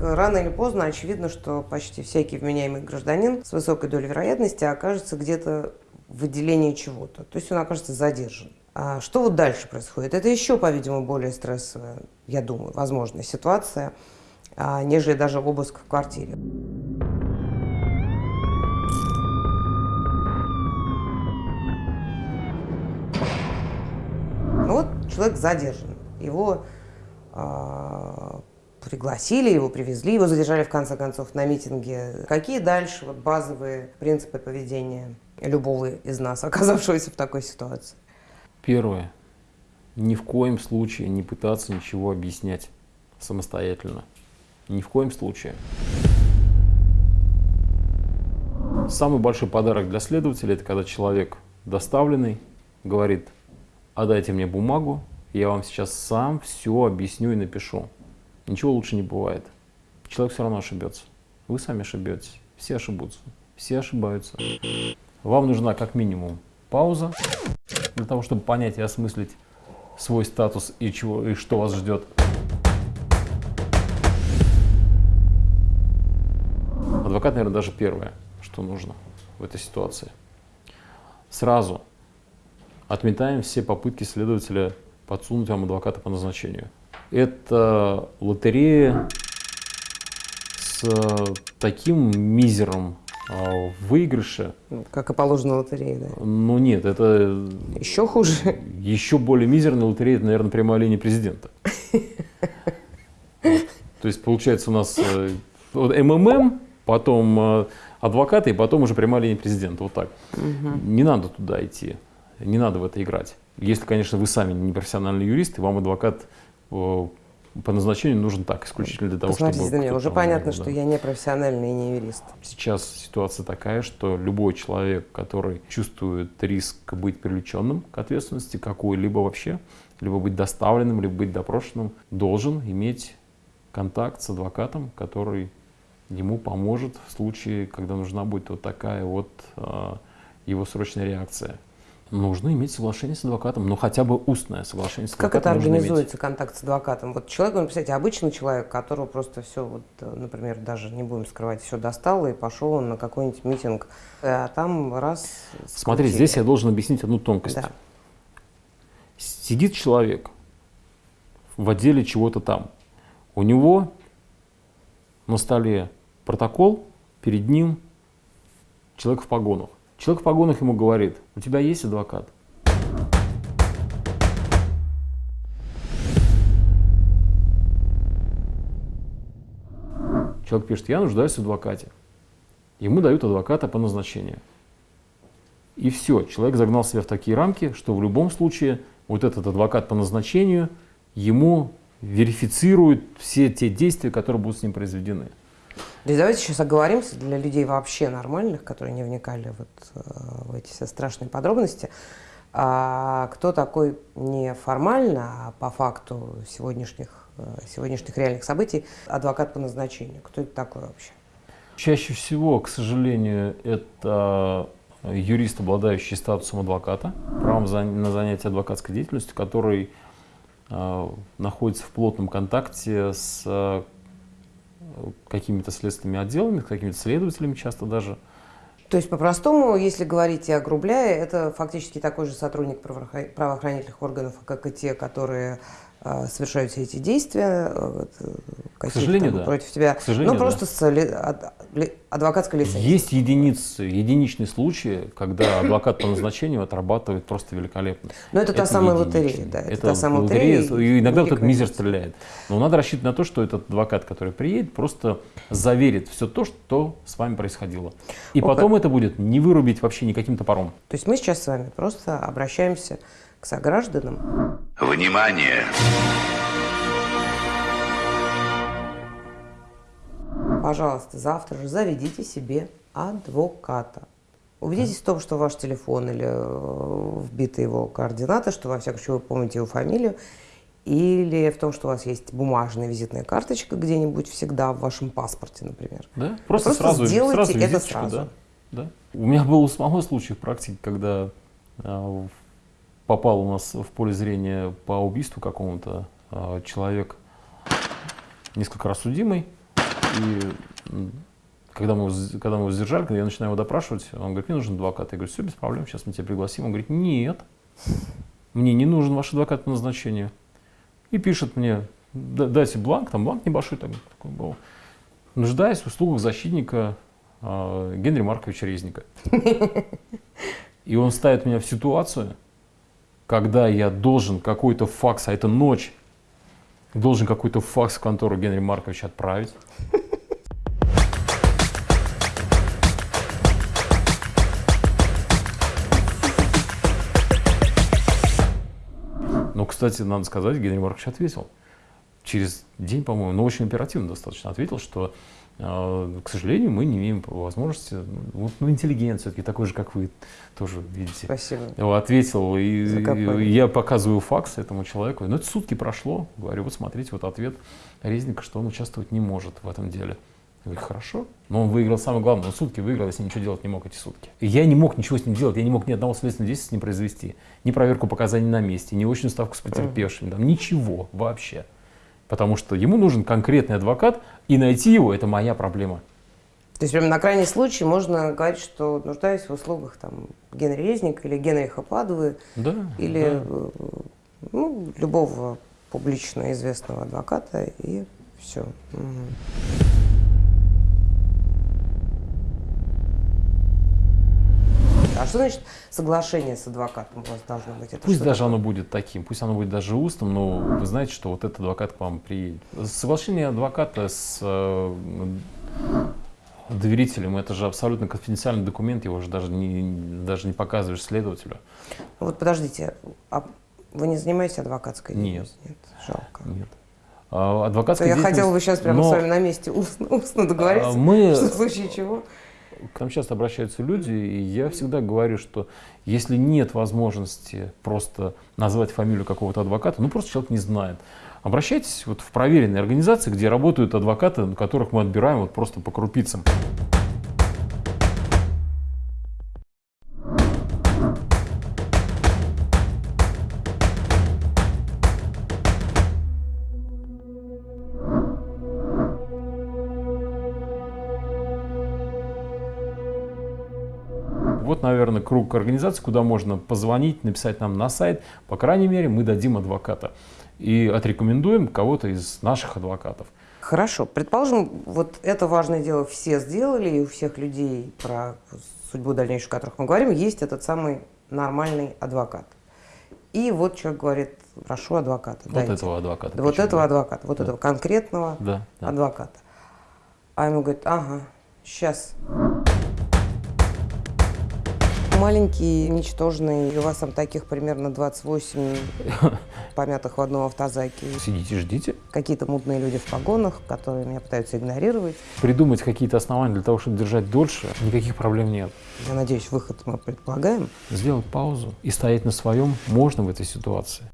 рано или поздно очевидно, что почти всякий вменяемый гражданин с высокой долей вероятности окажется где-то в отделении чего-то. То есть он окажется задержан. А что вот дальше происходит? Это еще, по-видимому, более стрессовая, я думаю, возможная ситуация, а, нежели даже обыск в квартире. Ну вот человек задержан. Его э, пригласили, его привезли, его задержали в конце концов на митинге. Какие дальше вот, базовые принципы поведения любого из нас, оказавшегося в такой ситуации? Первое. Ни в коем случае не пытаться ничего объяснять самостоятельно. Ни в коем случае. Самый большой подарок для следователя – это когда человек доставленный говорит, отдайте мне бумагу, я вам сейчас сам все объясню и напишу. Ничего лучше не бывает. Человек все равно ошибется. Вы сами ошибетесь. Все ошибутся. Все ошибаются. Вам нужна как минимум пауза для того, чтобы понять и осмыслить свой статус и, чего, и что вас ждет. Адвокат, наверное, даже первое, что нужно в этой ситуации. Сразу отметаем все попытки следователя подсунуть вам адвоката по назначению. Это лотерея с таким мизером а, в выигрыше. Как и положено лотерее, да? Ну нет, это... Еще хуже? Еще более мизерная лотерея, это, наверное, прямая линия президента. То есть получается у нас э, МММ, потом э, адвокаты, и потом уже прямая линия президента. Вот так. Не надо туда идти, не надо в это играть. Если, конечно, вы сами не профессиональный юрист, и вам адвокат э, по назначению нужен так, исключительно для того, Посмотрите чтобы... Посмотрите, уже понятно, да. что я не профессиональный и не юрист. Сейчас ситуация такая, что любой человек, который чувствует риск быть привлеченным к ответственности какой-либо вообще, либо быть доставленным, либо быть допрошенным, должен иметь контакт с адвокатом, который ему поможет в случае, когда нужна будет вот такая вот э, его срочная реакция нужно иметь соглашение с адвокатом, ну хотя бы устное соглашение с адвокатом. Как это организуется, иметь. контакт с адвокатом? Вот человек, ну, представляете, обычный человек, которого просто все, вот, например, даже не будем скрывать, все достало и пошел он на какой-нибудь митинг, а там раз... Смотри, здесь я должен объяснить одну тонкость. Да. Сидит человек в отделе чего-то там, у него на столе протокол, перед ним человек в погонах. Человек в погонах ему говорит, у тебя есть адвокат? Человек пишет, я нуждаюсь в адвокате. Ему дают адвоката по назначению. И все, человек загнал себя в такие рамки, что в любом случае вот этот адвокат по назначению ему верифицирует все те действия, которые будут с ним произведены. Да давайте сейчас оговоримся для людей вообще нормальных, которые не вникали вот, э, в эти все страшные подробности. А кто такой не формально, а по факту сегодняшних, э, сегодняшних реальных событий адвокат по назначению? Кто это такой вообще? Чаще всего, к сожалению, это юрист, обладающий статусом адвоката, правом на занятие адвокатской деятельностью, который э, находится в плотном контакте с какими-то следственными отделами, какими-то следователями часто даже. То есть, по-простому, если говорить и огрубляя, это фактически такой же сотрудник правоохранительных органов, как и те, которые э, совершают все эти действия, э, к сожалению, да. против тебя. К сожалению, ну, просто да. с адвокатской лицензией. Есть единицы, единичные случаи, когда адвокат по назначению отрабатывает просто великолепно. Но это, это та самая лотерея, да. Это, это та самая лотерея. лотерея и иногда вот этот мизер стреляет. Но надо рассчитывать на то, что этот адвокат, который приедет, просто заверит все то, что с вами происходило. И О, потом это будет не вырубить вообще никаким топором. То есть мы сейчас с вами просто обращаемся к согражданам. Внимание! Пожалуйста, завтра же заведите себе адвоката. Убедитесь в том, что ваш телефон или э, вбиты его координаты, что во всяком случае вы помните его фамилию, или в том, что у вас есть бумажная визитная карточка где-нибудь всегда в вашем паспорте, например. Да? Просто, Просто сразу, сделайте сразу это сразу. Да, да. У меня был самого случай в практике, когда э, попал у нас в поле зрения по убийству какому-то э, человек, несколько раз судимый, И когда мы, когда мы его задержали, когда я начинаю его допрашивать, он говорит, мне нужен адвокат. Я говорю, все, без проблем, сейчас мы тебя пригласим. Он говорит, нет, мне не нужен ваш адвокат по назначению. И пишет мне, дайте бланк, там бланк небольшой такой, такой был. Нуждаясь в услугах защитника э, Генри Марковича Резника. И он ставит меня в ситуацию, когда я должен какой-то факс, а это ночь, должен какой-то факс в контору Генри Марковича отправить. Но, кстати, надо сказать, Генри Маркович ответил. Через день, по-моему, но очень оперативно достаточно ответил, что к сожалению, мы не имеем возможности, ну, ну интеллигент все-таки такой же, как вы, тоже, видите. Спасибо. Ответил, и, и я показываю факс этому человеку. Ну, это сутки прошло, говорю, вот смотрите, вот ответ Резника, что он участвовать не может в этом деле. Я говорю, хорошо. Но он выиграл самое главное, он сутки выиграл, ним ничего делать не мог эти сутки. И я не мог ничего с ним делать, я не мог ни одного следственного действия с ним произвести. Ни проверку показаний на месте, ни очную ставку с потерпевшими, там, ничего вообще. Потому что ему нужен конкретный адвокат, и найти его – это моя проблема. То есть, прямо на крайний случай можно говорить, что нуждаюсь в услугах там, Генри Резника или Генриха Падуы, да, или да. Э, ну, любого публично известного адвоката, и все. Угу. Что значит соглашение с адвокатом у вас должно быть? Это пусть даже такое? оно будет таким, пусть оно будет даже устным, но вы знаете, что вот этот адвокат к вам приедет. Соглашение адвоката с э, доверителем, это же абсолютно конфиденциальный документ, его же даже не, даже не показываешь следователю. Вот подождите, а вы не занимаетесь адвокатской деятельностью? Нет. Нет, жалко. Нет. А, адвокатская Я хотела бы сейчас прямо но... с вами на месте устно, устно договориться, мы... что в случае чего к нам часто обращаются люди, и я всегда говорю, что если нет возможности просто назвать фамилию какого-то адвоката, ну просто человек не знает, обращайтесь вот в проверенные организации, где работают адвокаты, которых мы отбираем вот просто по крупицам. Вот, наверное, круг организаций, куда можно позвонить, написать нам на сайт. По крайней мере, мы дадим адвоката и отрекомендуем кого-то из наших адвокатов. Хорошо. Предположим, вот это важное дело все сделали, и у всех людей, про судьбу дальнейшую, которых мы говорим, есть этот самый нормальный адвокат. И вот человек говорит, прошу адвоката. Вот дайте. этого адвоката. Да, вот этого адвоката, вот да. этого конкретного да, да. адвоката. А ему говорит, ага, сейчас маленький, ничтожный, у вас там таких примерно 28 помятых в одном автозаке. Сидите, ждите. Какие-то мутные люди в погонах, которые меня пытаются игнорировать. Придумать какие-то основания для того, чтобы держать дольше, никаких проблем нет. Я надеюсь, выход мы предполагаем. Сделать паузу и стоять на своем можно в этой ситуации.